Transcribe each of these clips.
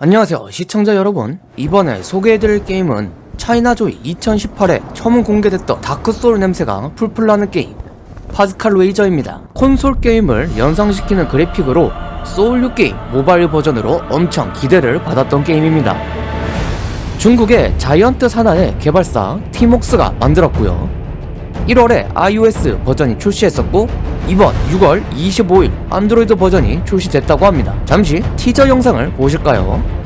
안녕하세요 시청자 여러분. 이번에 소개해드릴 게임은 차이나조이 2018에 처음 공개됐던 다크소울 냄새가 풀풀 나는 게임 파스칼 웨이저입니다. 콘솔 게임을 연상시키는 그래픽으로 소울류 게임 모바일 버전으로 엄청 기대를 받았던 게임입니다. 중국의 자이언트 산하의 개발사 티목스가 만들었고요 1월에 iOS 버전이 출시했었고 이번 6월 25일 안드로이드 버전이 출시됐다고 합니다. 잠시 티저 영상을 보실까요?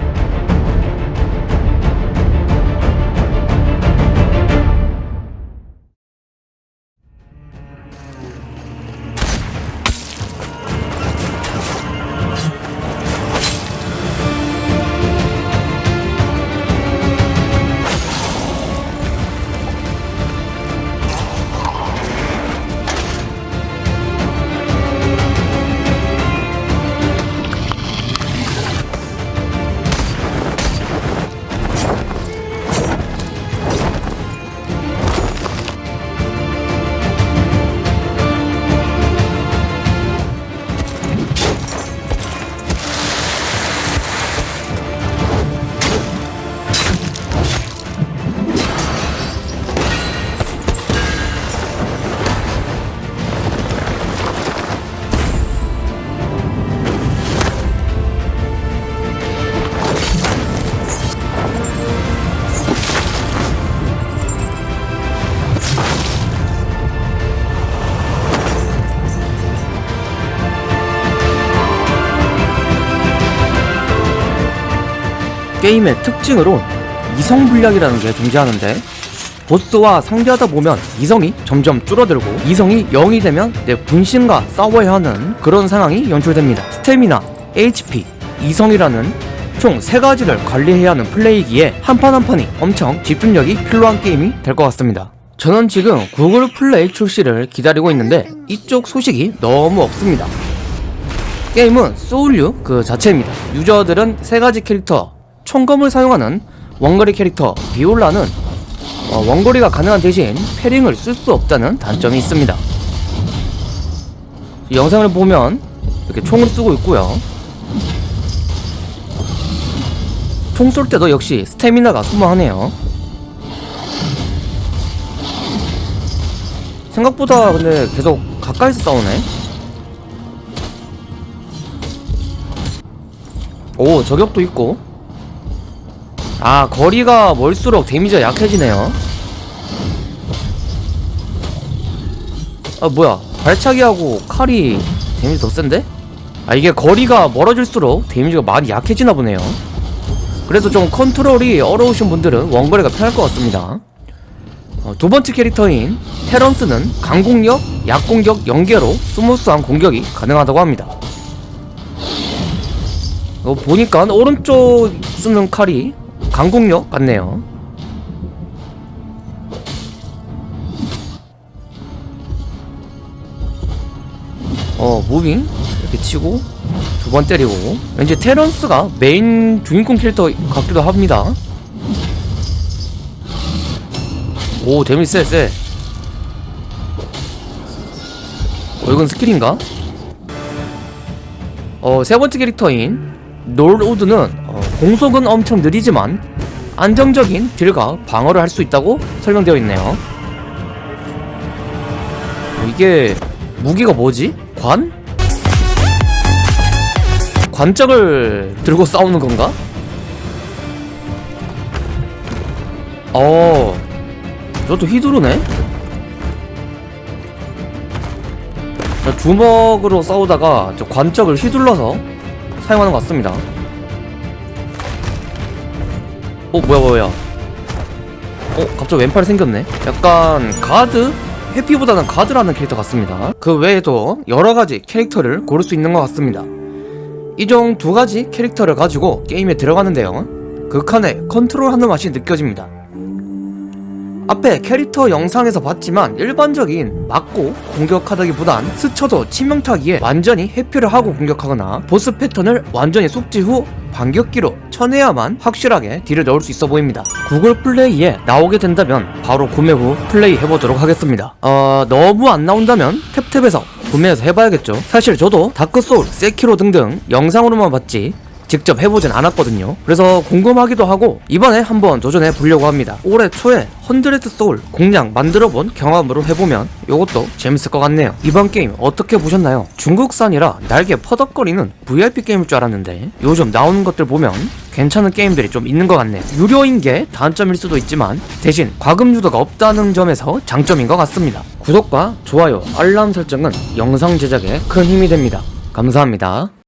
게임의 특징으로 이성불량이라는 게 존재하는데 보스와 상대하다 보면 이성이 점점 줄어들고 이성이 0이 되면 내 분신과 싸워야 하는 그런 상황이 연출됩니다. 스태미나, HP, 이성이라는 총 3가지를 관리해야 하는 플레이기에 한 판 한 판이 엄청 집중력이 필요한 게임이 될 것 같습니다. 저는 지금 구글 플레이 출시를 기다리고 있는데 이쪽 소식이 너무 없습니다. 게임은 소울류 그 자체입니다. 유저들은 세 가지 캐릭터 총검을 사용하는 원거리 캐릭터 비올라는 어, 원거리가 가능한 대신 패링을 쓸 수 없다는 단점이 있습니다. 영상을 보면 이렇게 총을 쓰고 있고요. 총 쏠 때도 역시 스태미나가 소모하네요. 생각보다 근데 계속 가까이서 싸우네. 오 저격도 있고 아 거리가 멀수록 데미지가 약해지네요. 아 뭐야. 발차기하고 칼이 데미지 더 센데? 아 이게 거리가 멀어질수록 데미지가 많이 약해지나 보네요. 그래서 좀 컨트롤이 어려우신 분들은 원거리가 편할 것 같습니다. 어, 두 번째 캐릭터인 테런스는 강공력, 약공격, 연계로 smooth한 공격이 가능하다고 합니다. 어, 보니까 오른쪽 쓰는 칼이 강공격 같네요. 어 moving 이렇게 치고 두 번 때리고. 왠지 테런스가 메인 주인공 캐릭터 같기도 합니다. 오 데미지 쎄쎄. 어 이건 스킬인가? 어 세번째 캐릭터인 놀우드는 어, 공속은 엄청 느리지만 안정적인 딜과 방어를 할 수 있다고 설명되어 있네요 어, 이게 무기가 뭐지? 관? 관짝을 들고 싸우는 건가? 어 저것도 휘두르네? 자, 주먹으로 싸우다가 저 관짝을 휘둘러서 사용하는 것 같습니다 어 뭐야 뭐야 어 갑자기 왼팔이 생겼네? 약간 가드? 해피보다는 가드라는 캐릭터 같습니다. 그 외에도 여러가지 캐릭터를 고를 수 있는 것 같습니다. 이종두 가지 캐릭터를 가지고 게임에 들어가는데요. 극한의 컨트롤하는 맛이 느껴집니다. 앞에 캐릭터 영상에서 봤지만 일반적인 맞고 공격하다기보단 스쳐도 치명타기에 완전히 회피를 하고 공격하거나 보스 패턴을 완전히 숙지 후 반격기로 쳐내야만 확실하게 딜을 넣을 수 있어 보입니다. 구글 플레이에 나오게 된다면 바로 구매 후 플레이 해보도록 하겠습니다. 어... 너무 안 나온다면 탭탭에서 구매해서 해봐야겠죠? 사실 저도 다크소울, 세키로 등등 영상으로만 봤지 직접 해보진 않았거든요. 그래서 궁금하기도 하고 이번에 한번 도전해 보려고 합니다. 올해 초에 헌드레드 소울 공략 만들어본 경험으로 해보면 요것도 재밌을 것 같네요. 이번 게임 어떻게 보셨나요? 중국산이라 날개 퍼덕거리는 VIP 게임일 줄 알았는데 요즘 나오는 것들 보면 괜찮은 게임들이 좀 있는 것 같네요. 유료인 게 단점일 수도 있지만 대신 과금 유도가 없다는 점에서 장점인 것 같습니다. 구독과 좋아요 알람 설정은 영상 제작에 큰 힘이 됩니다. 감사합니다